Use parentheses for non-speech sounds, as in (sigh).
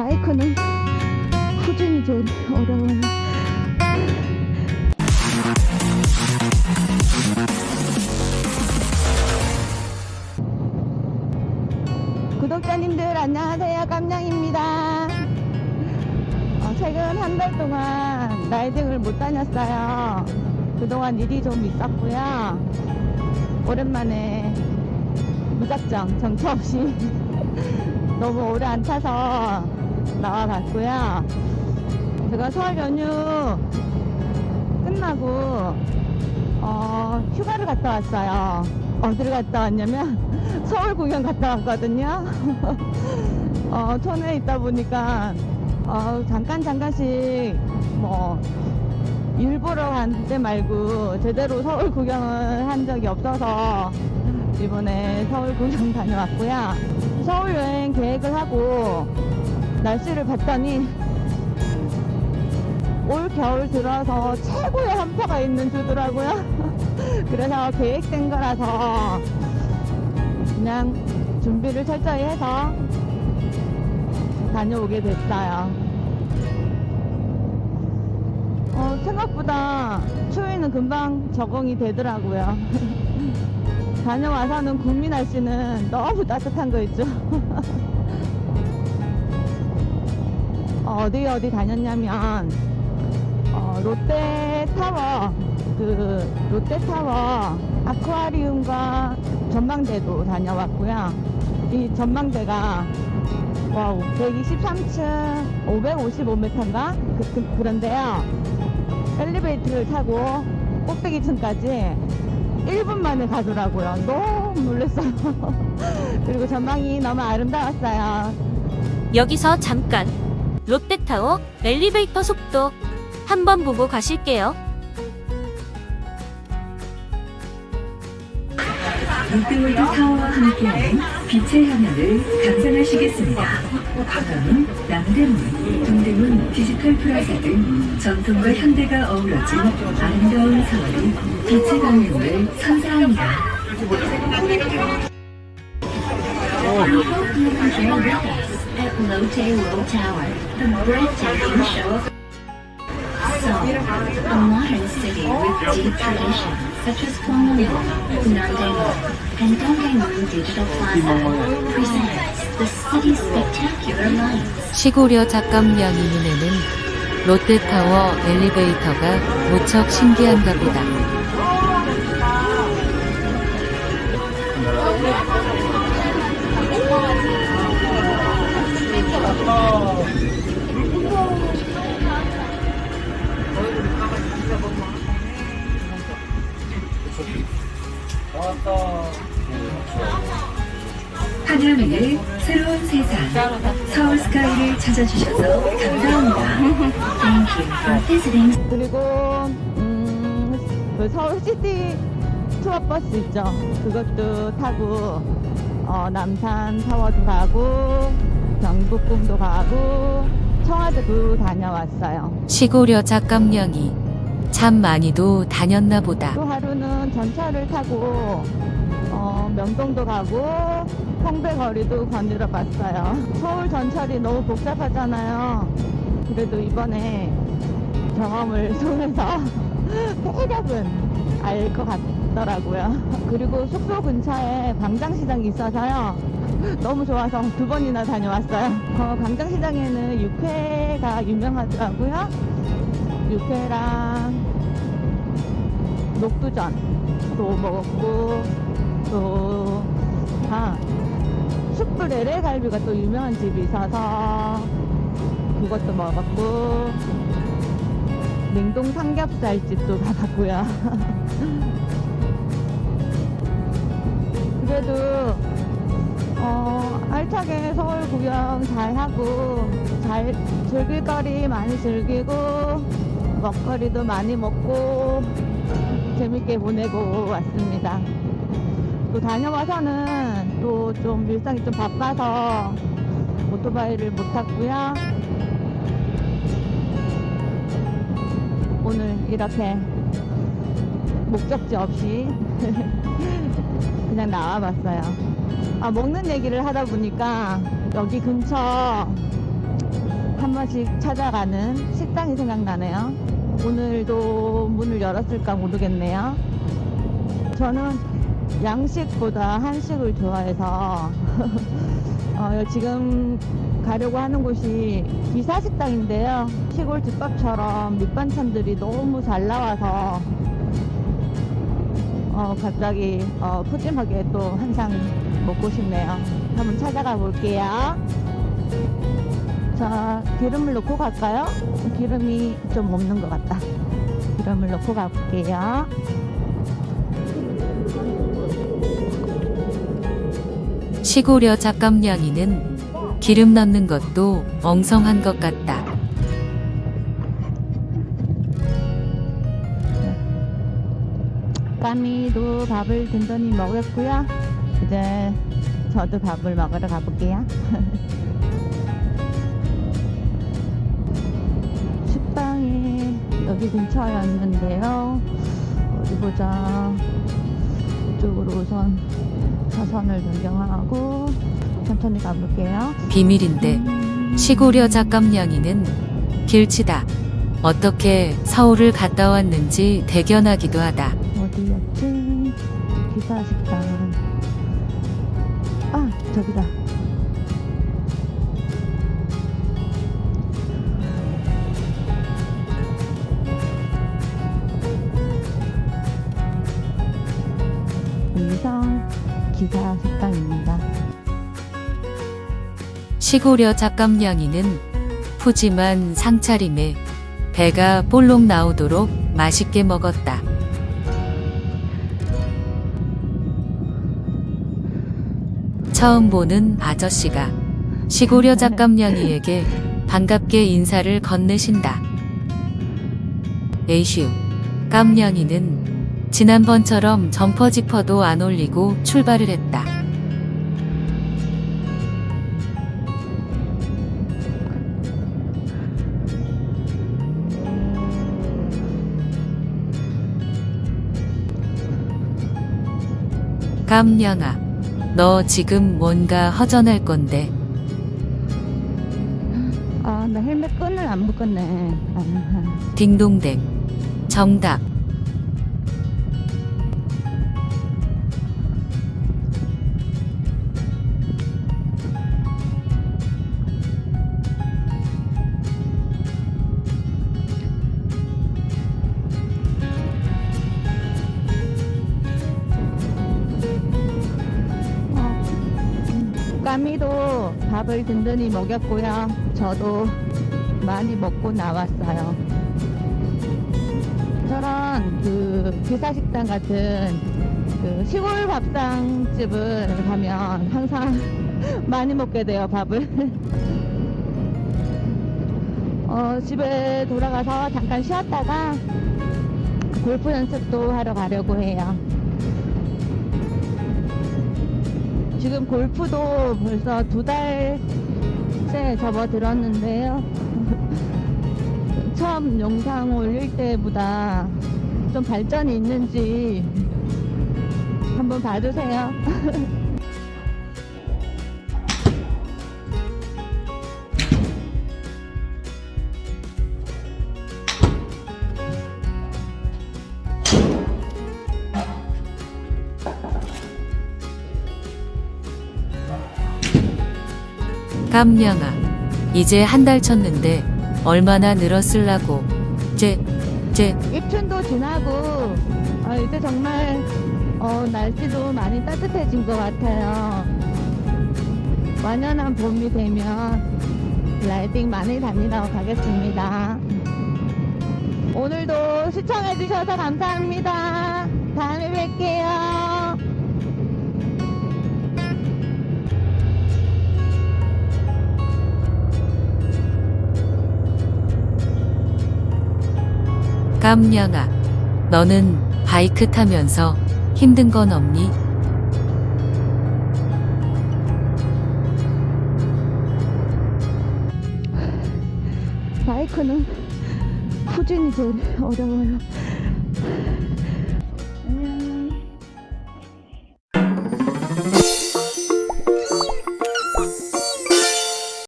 바이크는 후진이 제일 어려워요. 구독자님들 안녕하세요. 깜냥입니다. 어, 최근 한 달 동안 라이딩을 못 다녔어요. 그동안 일이 좀 있었고요. 오랜만에 무작정 정처 없이 (laughs) 너무 오래 안 타서 나와봤고요. 제가 설 연휴 끝나고 어, 휴가를 갔다 왔어요. 어디를 갔다 왔냐면 (laughs) 서울 구경 갔다 왔거든요. (laughs) 어, 촌에 있다 보니까 어, 잠깐 잠깐씩 뭐 일부러 간 때 말고 제대로 서울 구경을 한 적이 없어서 이번에 서울 구경 (laughs) 다녀왔고요. 서울 여행 계획을 하고 날씨를 봤더니 올 겨울 들어서 최고의 한파가 있는 주더라고요. (laughs) 그래서 계획된 거라서 그냥 준비를 철저히 해서 다녀오게 됐어요. 어, 생각보다 추위는 금방 적응이 되더라고요. (laughs) 다녀와서는 구미 날씨는 너무 따뜻한 거 있죠. (laughs) 어, 어디 어디 다녔냐면 어, 롯데타워 그 롯데타워 아쿠아리움과 전망대도 다녀왔고요. 이 전망대가 wow 123층 555m인가 그, 그, 그런데요. 엘리베이터를 타고 꼭대기 층까지 1분 만에 가더라고요. 너무 놀랐어요. (laughs) 그리고 전망이 너무 아름다웠어요. 여기서 잠깐 롯데타워 엘리베이터 속도 한번 보고 가실게요. 롯데월드 타워와 함께하는 빛의 화면을 감상하시겠습니다. 다음은 남대문, 동대문 디지털 플라자 등 전통과 현대가 어우러진 아름다운 서울이 빛의 방향을 선사합니다. Lotte Tower, the breathtaking show of Seoul, a modern city with deep tradition, such as Gwangyang, Nandaemun, and Dongdaemun Digital Plaza, presents the city's spectacular lights. 시골여 작감량이 눈에는 롯데타워 엘리베이터가 무척 신기한가 보다. 하늘위의 새로운 세상, 서울 스카이를 찾아주셔서 감사합니다. 그리고 음, 그 서울 시티 투어 버스 있죠. 그것도 타고 어, 남산 타워도 가고 경복궁도 가고 청와대도 다녀왔어요. 시골여 작감량이 참 많이도 다녔나 보다. 또 하루는 전철을 타고 어, 명동도 가고 홍대거리도 거닐어 봤어요. 서울 전철이 너무 복잡하잖아요. 그래도 이번에 경험을 통해서 (laughs) 대략은 알 것 같 더라고요. (laughs) 그리고 숙소 근처에 광장시장이 있어서요. 너무 좋아서 두 번이나 다녀왔어요. 어, 광장시장에는 육회가 유명하더라고요. 육회랑 녹두전도 먹었고 또 아, 숯불 LA갈비가 또 유명한 집이 있어서 그것도 먹었고 냉동 삼겹살집도 (laughs) 가봤고요 그래도 어, 알차게 서울 구경 잘 하고 잘 즐길 거리 많이 즐기고 먹거리도 많이 먹고 재밌게 보내고 왔습니다. 또 다녀와서는 또 좀 일상이 좀 바빠서 오토바이를 못 탔고요. 오늘 이렇게 목적지 없이 (laughs) 그냥 나와봤어요. 아, 먹는 얘기를 하다 보니까 여기 근처 번씩 찾아가는 식당이 생각나네요. 오늘도 문을 열었을까 모르겠네요. 저는 양식보다 한식을 좋아해서 (laughs) 어, 지금 가려고 하는 곳이 기사식당인데요. 시골 집밥처럼 밑반찬들이 너무 잘 나와서 어, 갑자기 어, 푸짐하게 또 한상 먹고 싶네요. 한번 찾아가 볼게요. 자, 기름을 넣고 갈까요? 기름이 좀 없는 것 같다. 기름을 넣고 가볼게요. 시골여 작감냥이는 기름 넣는 것도 엉성한 것 같다. 밥을 든든히 먹었고요. 이제 저도 밥을 먹으러 가볼게요. (laughs) 식당이 여기 근처였는데요. 어디 보자. 이쪽으로 우선 차선을 변경하고 천천히 가볼게요. 비밀인데 시골여 작감냥이는 길치다. 어떻게 서울을 갔다 왔는지 대견하기도 하다. 어디였지? 기사식당. 아, 저기다. 의성 기사 식당입니다. 시골여 작감냥이는 푸짐한 상차림에 배가 볼록 나오도록 맛있게 먹었다. 처음 보는 아저씨가 시골여 작감냥이에게 반갑게 인사를 건네신다. 에이슈, 깜냥이는 지난번처럼 점퍼 지퍼도 안 올리고 출발을 했다. 깜냥아, 너 지금 뭔가 허전할 건데 아, 나 헬멧 끈을 안 묶었네. 아, 딩동댕. 정답. 어, 까미도 밥을 든든히 먹였고요. 저도 많이 먹고 나왔어요. 저런 그 기사식당 같은 그 시골 밥상집을 가면 항상 (laughs) 많이 먹게 돼요, 밥을. (laughs) 어, 집에 돌아가서 잠깐 쉬었다가 골프 연습도 하러 가려고 해요. 지금 골프도 벌써 두 달째 접어들었는데요. (laughs) 처음 영상 올릴 때보다 좀 발전이 있는지 한번 봐주세요. (laughs) 깜냥아. 이제 한 달 쳤는데 얼마나 늘었을라고. 제, 제, 입춘도 지나고 어, 이제 정말 어, 날씨도 많이 따뜻해진 것 같아요. 완연한 봄이 되면 라이딩 많이 다니러 가겠습니다. 오늘도 시청해주셔서 감사합니다. 깜냥아. 너는 바이크 타면서 힘든 건 없니? 바이크는 후진이 제일 어려워요.